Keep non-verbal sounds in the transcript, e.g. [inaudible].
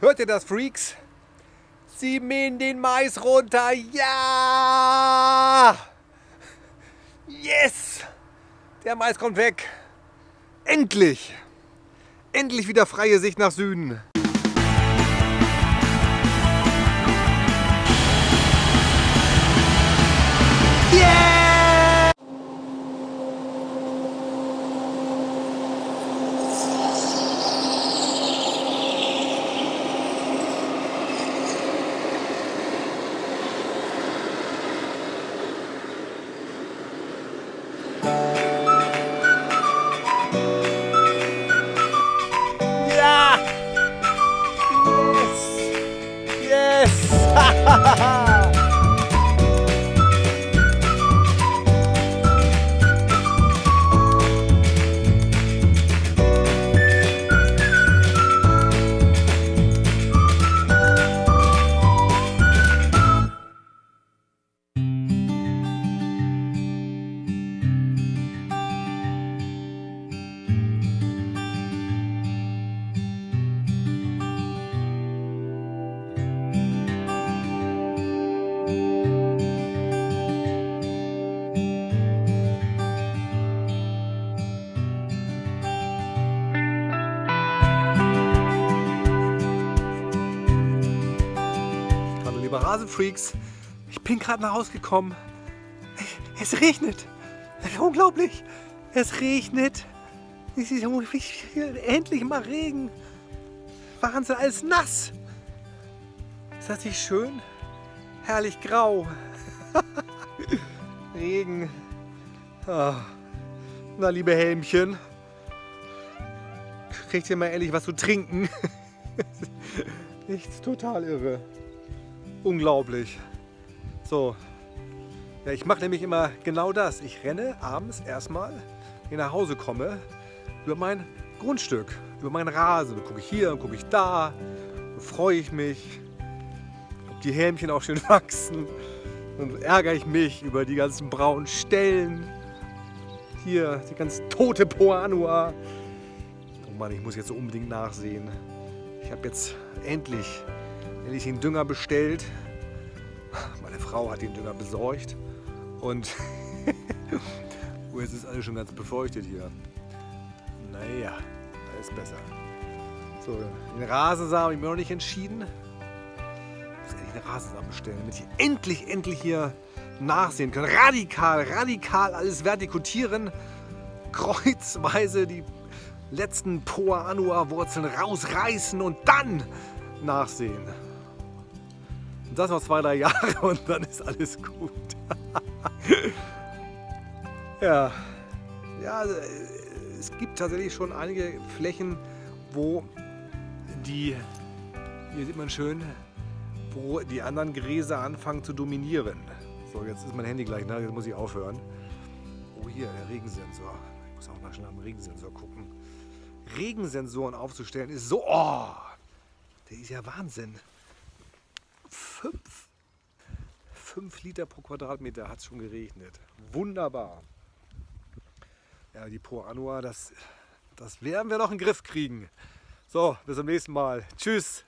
Hört ihr das, Freaks? Sie mähen den Mais runter. Ja! Yes! Der Mais kommt weg. Endlich! Endlich wieder freie Sicht nach Süden. Yes! [laughs] Hallo liebe Rasenfreaks, ich bin gerade nach Hause gekommen. Es regnet. Unglaublich. Es regnet. Es ist endlich mal Regen. Wahnsinn, alles nass. Ist das nicht schön? Herrlich grau. [laughs] Regen. Ah. Na, liebe Helmchen. Kriegt ihr mal ehrlich was zu trinken? [laughs] Nichts total irre. Unglaublich. So. Ja, ich mache nämlich immer genau das. Ich renne abends erstmal, wenn ich nach Hause komme, über mein Grundstück, über meinen Rasen. Dann gucke ich hier und gucke ich da. Dann freue ich mich, ob die Hämchen auch schön [laughs] wachsen. Dann ärgere ich mich über die ganzen braunen Stellen. Hier, die ganz tote Poanua. Oh Mann, ich muss jetzt so unbedingt nachsehen. Ich habe jetzt endlich, endlich den Dünger bestellt. Meine Frau hat den Dünger besorgt. Und [laughs] oh, jetzt ist alles schon ganz befeuchtet hier. Naja, ist besser. So, den Rasensamen habe ich mir noch nicht entschieden. Ich muss endlich den Rasensamen bestellen, damit ich endlich, endlich hier nachsehen kann. Radikal, radikal alles vertikutieren. Kreuzweise die letzten Poa Anua Wurzeln rausreißen und dann nachsehen. Und das noch zwei, drei Jahre [laughs] und dann ist alles gut. [laughs] ja. ja, es gibt tatsächlich schon einige Flächen, wo die, hier sieht man schön, wo die anderen Gräser anfangen zu dominieren. So, jetzt ist mein Handy gleich, ne? jetzt muss ich aufhören. Oh, hier, der Regensensor. Ich muss auch mal schnell am Regensensor gucken. Regensensoren aufzustellen ist so, oh, der ist ja Wahnsinn. Fünf, fünf Liter pro Quadratmeter hat es schon geregnet. Wunderbar. Ja, die Pro Anua, das, das werden wir noch in den Griff kriegen. So, bis zum nächsten Mal. Tschüss.